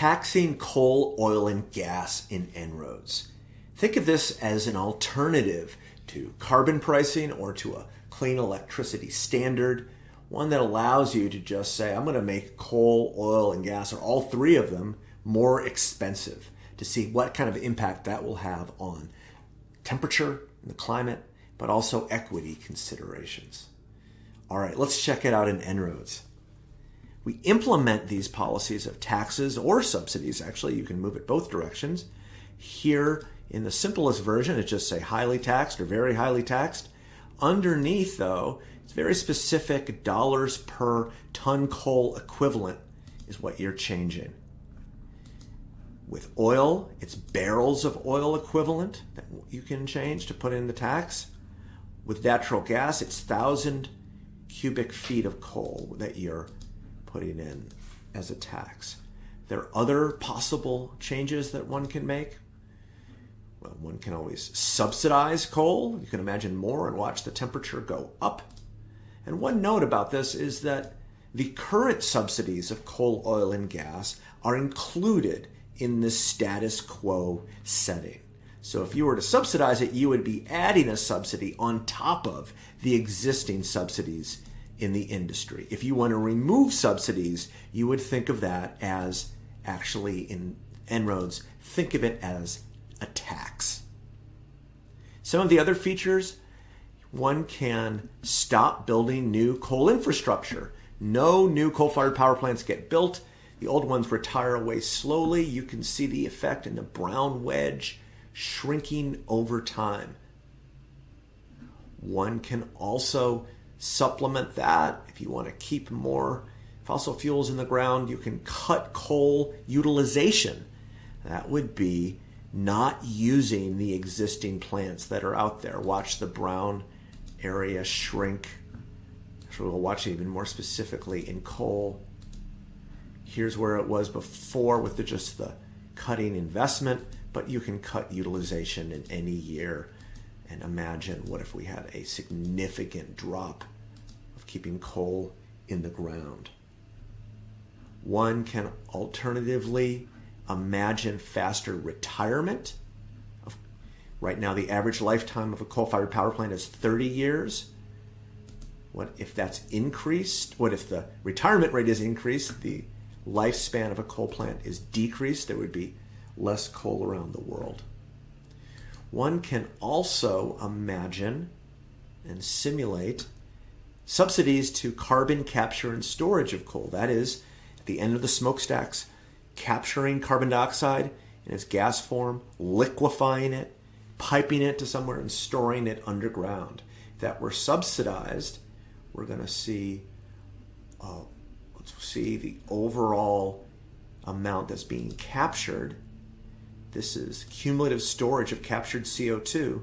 taxing coal, oil, and gas in En-ROADS. Think of this as an alternative to carbon pricing or to a clean electricity standard, one that allows you to just say, I'm going to make coal, oil, and gas, or all three of them, more expensive to see what kind of impact that will have on temperature and the climate, but also equity considerations. All right, let's check it out in En-ROADS. We implement these policies of taxes or subsidies, actually, you can move it both directions. Here in the simplest version, it just say highly taxed or very highly taxed. Underneath, though, it's very specific dollars per ton coal equivalent is what you're changing. With oil, it's barrels of oil equivalent that you can change to put in the tax. With natural gas, it's thousand cubic feet of coal that you're putting in as a tax. There are other possible changes that one can make. Well, one can always subsidize coal. You can imagine more and watch the temperature go up. And one note about this is that the current subsidies of coal, oil, and gas are included in the status quo setting. So if you were to subsidize it, you would be adding a subsidy on top of the existing subsidies in the industry. If you want to remove subsidies, you would think of that as actually in En-ROADS, think of it as a tax. Some of the other features, one can stop building new coal infrastructure. No new coal-fired power plants get built. The old ones retire away slowly. You can see the effect in the brown wedge shrinking over time. One can also supplement that. If you want to keep more fossil fuels in the ground, you can cut coal utilization. That would be not using the existing plants that are out there. Watch the brown area shrink. So we'll watch it even more specifically in coal. Here's where it was before with the, just the cutting investment, but you can cut utilization in any year. And imagine what if we had a significant drop of keeping coal in the ground. One can alternatively imagine faster retirement. Right now, the average lifetime of a coal fired power plant is 30 years. What if that's increased? What if the retirement rate is increased? The lifespan of a coal plant is decreased. There would be less coal around the world. One can also imagine and simulate subsidies to carbon capture and storage of coal. That is, at the end of the smokestacks, capturing carbon dioxide in its gas form, liquefying it, piping it to somewhere, and storing it underground. If that were subsidized, we're going to see, uh, see the overall amount that's being captured. This is cumulative storage of captured CO2.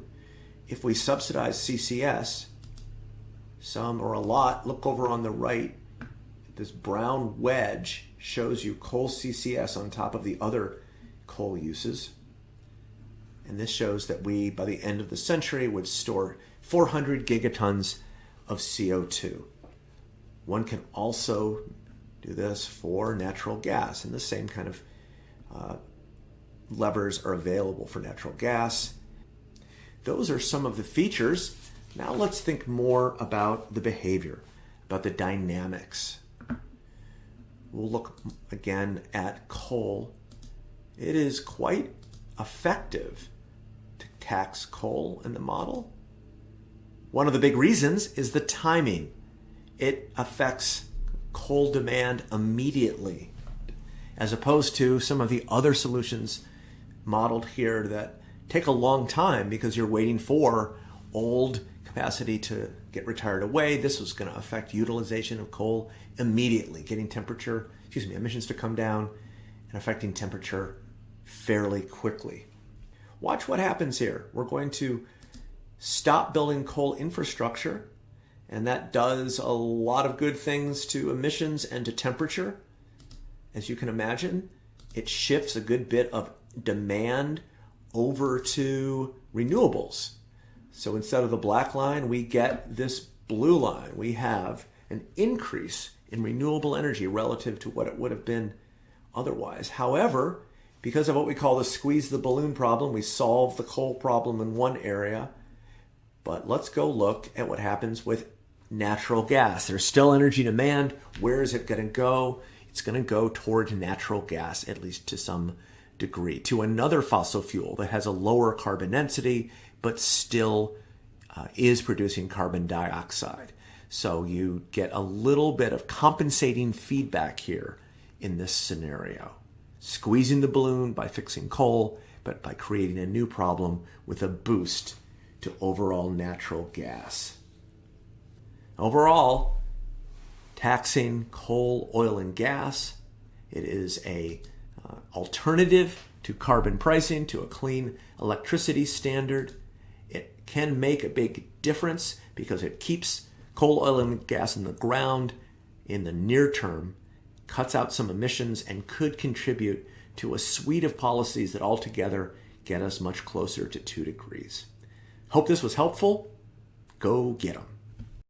If we subsidize CCS, some or a lot, look over on the right, this brown wedge shows you coal CCS on top of the other coal uses. And this shows that we, by the end of the century, would store 400 gigatons of CO2. One can also do this for natural gas, in the same kind of uh, levers are available for natural gas. Those are some of the features. Now let's think more about the behavior, about the dynamics We'll look again at coal. It is quite effective to tax coal in the model. One of the big reasons is the timing. It affects coal demand immediately, as opposed to some of the other solutions modeled here that take a long time because you're waiting for old capacity to get retired away. This was going to affect utilization of coal immediately, getting temperature, excuse me, emissions to come down and affecting temperature fairly quickly. Watch what happens here. We're going to stop building coal infrastructure, and that does a lot of good things to emissions and to temperature. As you can imagine, it shifts a good bit of demand over to renewables. So instead of the black line, we get this blue line. We have an increase in renewable energy relative to what it would have been otherwise. However, because of what we call the squeeze the balloon problem, we solve the coal problem in one area. But let's go look at what happens with natural gas. There's still energy demand. Where is it going to go? It's going to go toward natural gas, at least to some degree, to another fossil fuel that has a lower carbon density, but still uh, is producing carbon dioxide. So you get a little bit of compensating feedback here in this scenario. Squeezing the balloon by fixing coal, but by creating a new problem with a boost to overall natural gas. Overall, taxing coal, oil, and gas, it is a uh, alternative to carbon pricing, to a clean electricity standard. It can make a big difference because it keeps coal, oil, and gas in the ground in the near term, cuts out some emissions, and could contribute to a suite of policies that altogether get us much closer to two degrees. Hope this was helpful. Go get them.